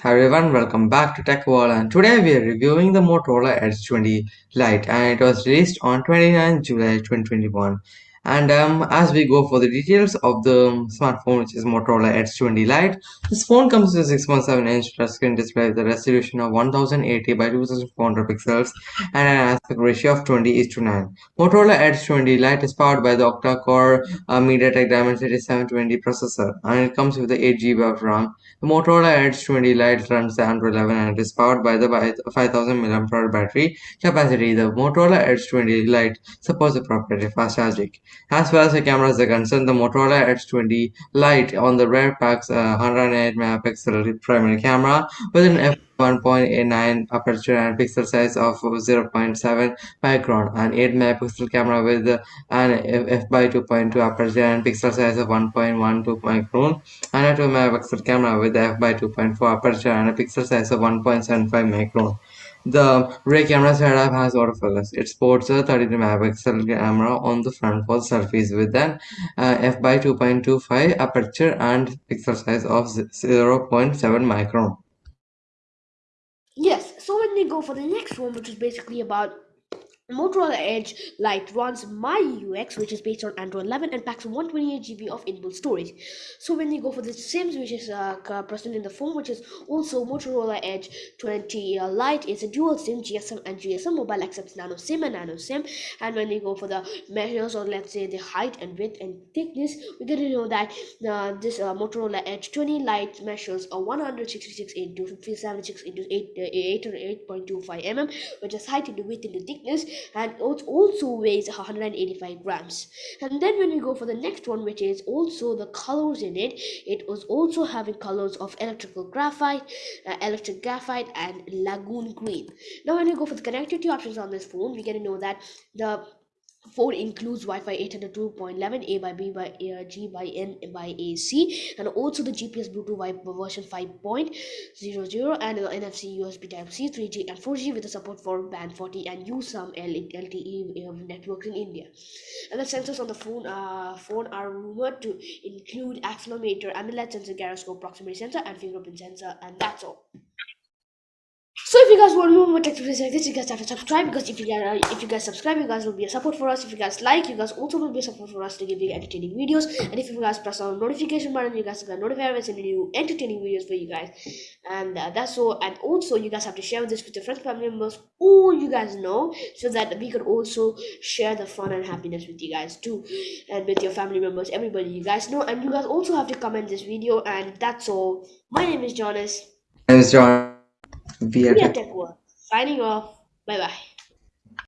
Hi everyone, welcome back to Tech World and today we are reviewing the Motorola Edge 20 Lite and it was released on 29 July 2021 and um, as we go for the details of the smartphone which is Motorola Edge 20 Lite this phone comes with a 6.7 inch touchscreen display with a resolution of 1080 by 2400 pixels and an aspect ratio of 20 is to 9 Motorola Edge 20 Lite is powered by the octa-core uh, MediaTek Dimensity 720 processor and it comes with the 8 GB of RAM the Motorola Edge 20 Lite runs the Android 11 and is powered by the 5000 mAh battery capacity. The Motorola Edge 20 Lite supports the proprietary fast charging. As far as the cameras are concerned, the Motorola Edge 20 Lite on the rear packs a 108 megapixel primary camera with an f 1.89 aperture and pixel size of 0.7 micron, an 8 megapixel camera with an f by 2.2 aperture and pixel size of 1.12 micron, and a 2 megapixel camera with f by 2.4 aperture and a pixel size of 1.75 micron. The rear camera setup has autofocus. It sports a 33 megapixel camera on the front for surface with an uh, f by 2.25 aperture and pixel size of 0.7 micron. Yes, so when we go for the next one, which is basically about Motorola Edge Lite runs MyUX, which is based on Android 11 and packs 128 GB of inbuilt storage. So when you go for the SIMs, which is uh, present in the phone, which is also Motorola Edge 20 uh, Lite, it's a dual SIM GSM and GSM mobile accepts nano SIM and nano SIM. And when you go for the measures or let's say the height and width and thickness, we get to know that uh, this uh, Motorola Edge 20 Lite measures a 166 into 76 into 8 uh, 8.25 mm, which is height into width into thickness and it also weighs 185 grams. And then when we go for the next one which is also the colors in it it was also having colors of electrical graphite uh, electric graphite and lagoon green. Now when we go for the connectivity options on this phone we get to know that the Phone includes Wi-Fi 802.11 A by B by uh, G by N by AC and also the GPS Bluetooth version 5.00 and uh, NFC USB Type C 3G and 4G with the support for band 40 and use some LTE uh, networks in India. And the sensors on the phone uh, phone are rumored to include accelerometer, AMOLED sensor, gyroscope, proximity sensor and fingerprint sensor and that's all. So if you guys want more tech videos like this, you guys have to subscribe because if you guys uh, if you guys subscribe, you guys will be a support for us. If you guys like, you guys also will be a support for us to give you entertaining videos. And if you guys press on notification button, you guys get notified when sending new entertaining videos for you guys. And uh, that's all. And also, you guys have to share this with your friends, family members, all you guys know, so that we could also share the fun and happiness with you guys too, and with your family members, everybody you guys know. And you guys also have to comment this video. And that's all. My name is Jonas. My name is John. We are. Signing off. Bye bye.